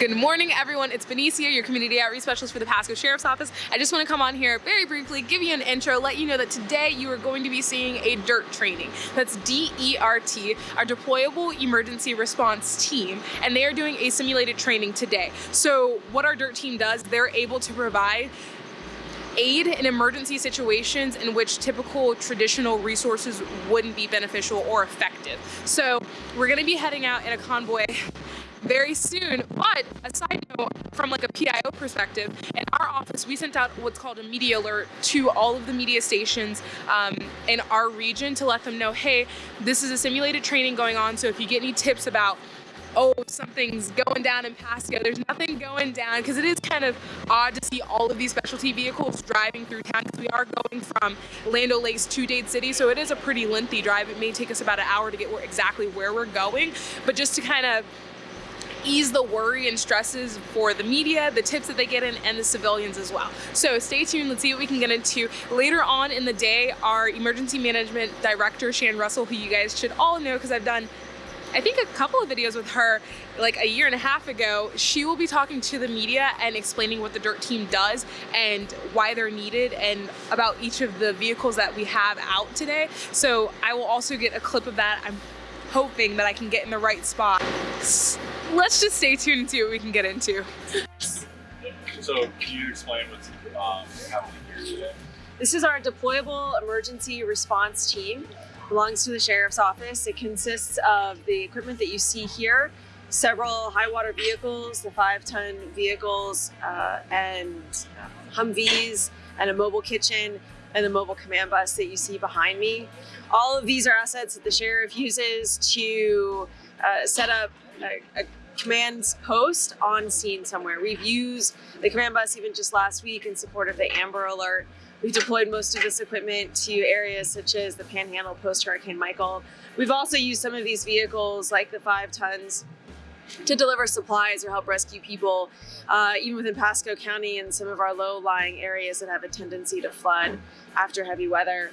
Good morning, everyone. It's Benicia, your community outreach specialist for the Pasco Sheriff's Office. I just want to come on here very briefly, give you an intro, let you know that today you are going to be seeing a DERT training. That's D-E-R-T, our Deployable Emergency Response Team, and they are doing a simulated training today. So what our DERT team does, they're able to provide aid in emergency situations in which typical traditional resources wouldn't be beneficial or effective. So we're gonna be heading out in a convoy very soon. But a side note, from like a PIO perspective, in our office, we sent out what's called a media alert to all of the media stations um, in our region to let them know, hey, this is a simulated training going on. So if you get any tips about oh, something's going down in Pasco. There's nothing going down because it is kind of odd to see all of these specialty vehicles driving through town because we are going from Land O'Lakes to Dade City. So it is a pretty lengthy drive. It may take us about an hour to get where, exactly where we're going. But just to kind of ease the worry and stresses for the media, the tips that they get in, and the civilians as well. So stay tuned, let's see what we can get into. Later on in the day, our emergency management director, Shan Russell, who you guys should all know because I've done I think a couple of videos with her like a year and a half ago, she will be talking to the media and explaining what the DERT team does and why they're needed and about each of the vehicles that we have out today. So I will also get a clip of that. I'm hoping that I can get in the right spot let's just stay tuned and see what we can get into. So can you explain what's um, happening here today? This is our deployable emergency response team. belongs to the Sheriff's Office. It consists of the equipment that you see here, several high water vehicles, the five ton vehicles, uh, and Humvees, and a mobile kitchen, and the mobile command bus that you see behind me. All of these are assets that the sheriff uses to uh, set up a, a command post on scene somewhere. We've used the command bus even just last week in support of the Amber Alert. We deployed most of this equipment to areas such as the Panhandle post Hurricane Michael. We've also used some of these vehicles like the five tons to deliver supplies or help rescue people, uh, even within Pasco County and some of our low-lying areas that have a tendency to flood after heavy weather.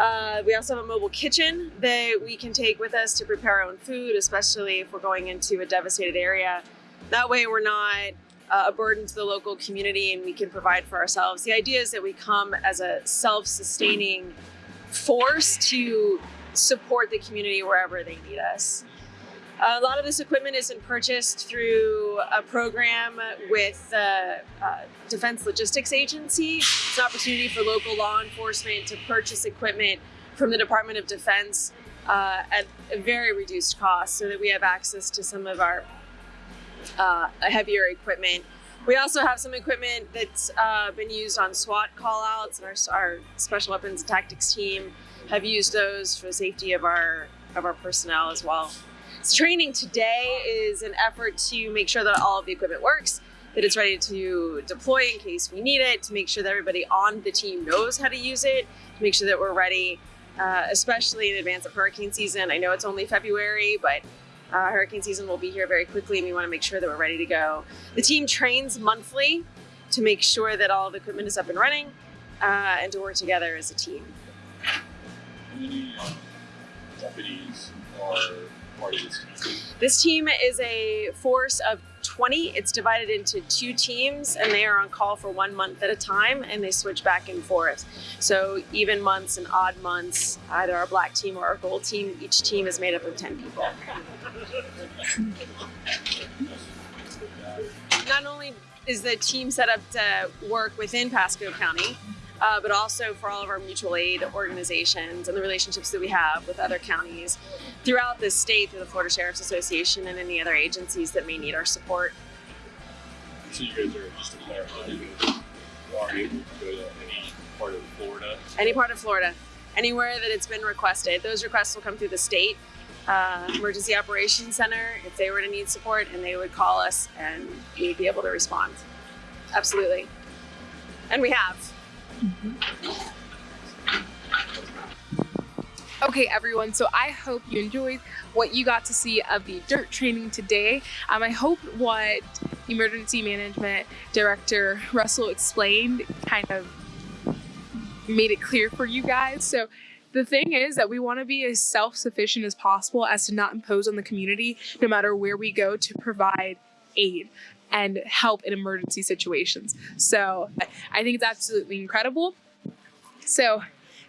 Uh, we also have a mobile kitchen that we can take with us to prepare our own food, especially if we're going into a devastated area. That way we're not uh, a burden to the local community and we can provide for ourselves. The idea is that we come as a self-sustaining force to support the community wherever they need us. A lot of this equipment isn't purchased through a program with the uh, Defense Logistics Agency. It's an opportunity for local law enforcement to purchase equipment from the Department of Defense uh, at a very reduced cost so that we have access to some of our uh, heavier equipment. We also have some equipment that's uh, been used on SWAT callouts and our, our special weapons and tactics team have used those for the safety of our of our personnel as well. Training today is an effort to make sure that all of the equipment works, that it's ready to deploy in case we need it, to make sure that everybody on the team knows how to use it, to make sure that we're ready, uh, especially in advance of hurricane season. I know it's only February, but uh, hurricane season will be here very quickly and we want to make sure that we're ready to go. The team trains monthly to make sure that all the equipment is up and running uh, and to work together as a team. Part of this team? This team is a force of 20. It's divided into two teams and they are on call for one month at a time and they switch back and forth. So even months and odd months, either our black team or our gold team, each team is made up of 10 people. Not only is the team set up to work within Pasco County, uh, but also for all of our mutual aid organizations and the relationships that we have with other counties throughout the state through the Florida Sheriff's Association and any other agencies that may need our support. So you guys are just to clarify, you are able to go to any part of Florida? Any part of Florida, anywhere that it's been requested. Those requests will come through the state uh, emergency operations center if they were to need support and they would call us and we'd be able to respond. Absolutely. And we have. Okay, everyone, so I hope you enjoyed what you got to see of the DERT training today. Um, I hope what Emergency Management Director Russell explained kind of made it clear for you guys. So the thing is that we want to be as self-sufficient as possible as to not impose on the community no matter where we go to provide aid and help in emergency situations. So I think it's absolutely incredible. So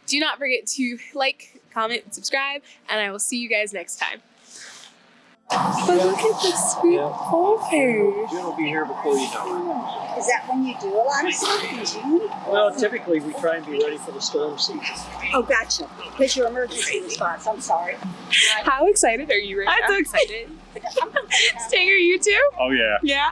do not forget to like, comment, and subscribe, and I will see you guys next time. But look at this sweet boy. June will be here before you know Is that when you do a lot of stuff in June? Well, typically we try and be ready for the storm season. Oh, gotcha. Because your emergency response. I'm sorry. How excited are you right I'm now? so excited. Stinger, you too? Oh yeah. Yeah.